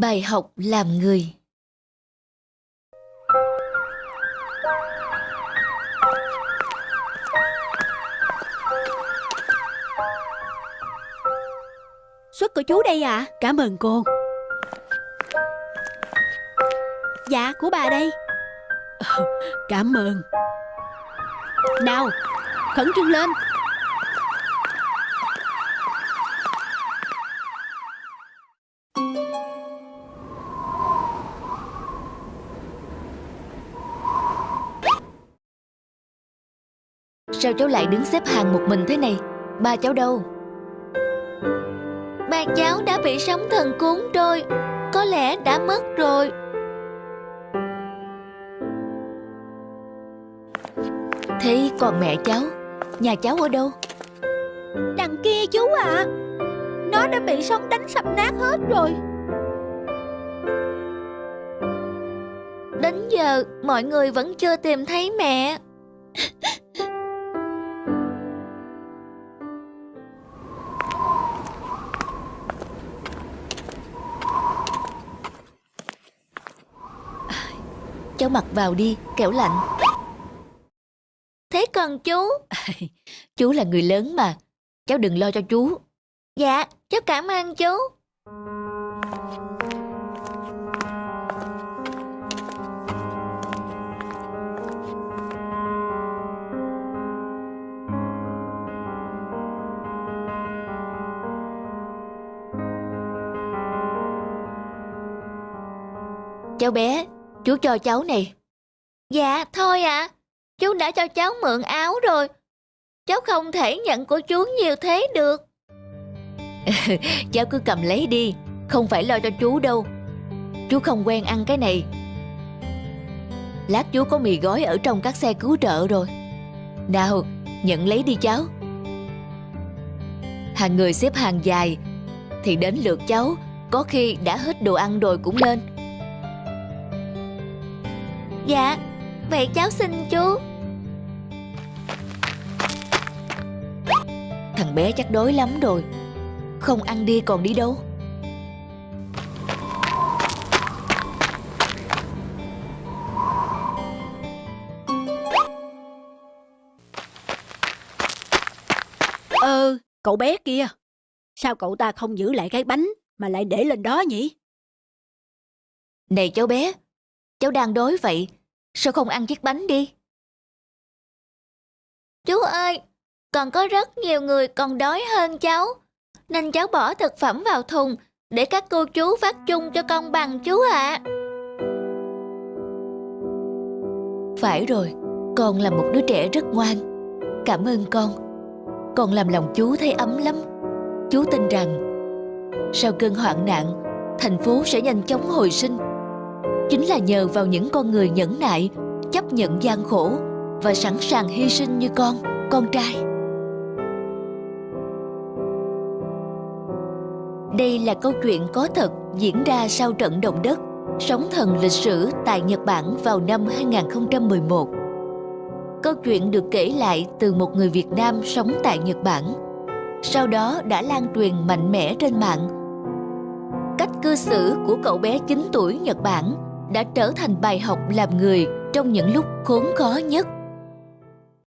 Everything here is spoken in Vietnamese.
Bài học làm người. Suất của chú đây ạ. Cảm ơn cô. Dạ của bà đây. Ờ, Cảm ơn. Nào Khẩn trương lên Sao cháu lại đứng xếp hàng một mình thế này? Ba cháu đâu? Ba cháu đã bị sóng thần cuốn trôi Có lẽ đã mất rồi. Thế còn mẹ cháu? Nhà cháu ở đâu? Đằng kia chú ạ. Nó đã bị sóng đánh sập nát hết rồi. Đến giờ mọi người vẫn chưa tìm thấy mẹ Cháu mặc vào đi, kẻo lạnh. Thế còn chú? chú là người lớn mà. Cháu đừng lo cho chú. Dạ, cháu cảm ơn chú. Cháu bé, chú cho cháu này. Dạ, thôi ạ. Chú đã cho cháu mượn áo rồi. Cháu không thể nhận của chú nhiều thế được. cháu cứ cầm lấy đi, không phải lo cho chú đâu. Chú không quen ăn cái này. Lát chú có mì gói ở trong các xe cứu trợ rồi. Nào, nhận lấy đi cháu. Hàng người xếp hàng dài, thì đến lượt cháu, có khi đã hết đồ ăn rồi cũng lên. Dạ, vậy cháu xin chú. Thằng bé chắc đói lắm rồi. Không ăn đi còn đi đâu. Ờ, cậu bé kia. Sao cậu ta không giữ lại cái bánh Mà lại để lên đó nhỉ? Này cháu bé Cháu đang đói vậy, Sao không ăn chiếc bánh đi? Chú ơi, Còn có rất nhiều người còn đói hơn cháu, Nên cháu bỏ thực phẩm vào thùng Để các cô chú phát chung cho công bằng chú ạ. Phải rồi, Con là một đứa trẻ rất ngoan. Cảm ơn con. Con làm lòng chú thấy ấm lắm. Chú tin rằng, Sau cơn hoạn nạn, Thành phố sẽ nhanh chóng hồi sinh chính là nhờ vào những con người nhẫn nại, chấp nhận gian khổ và sẵn sàng hy sinh như con, con trai. Đây là câu chuyện có thật diễn ra sau trận động đất, sóng thần lịch sử tại Nhật Bản vào năm 2011. Câu chuyện được kể lại từ một người Việt Nam sống tại Nhật Bản. Sau đó đã lan truyền mạnh mẽ trên mạng. Cách cư xử của cậu bé 9 tuổi Nhật Bản đã trở thành bài học làm người trong những lúc khốn khó nhất.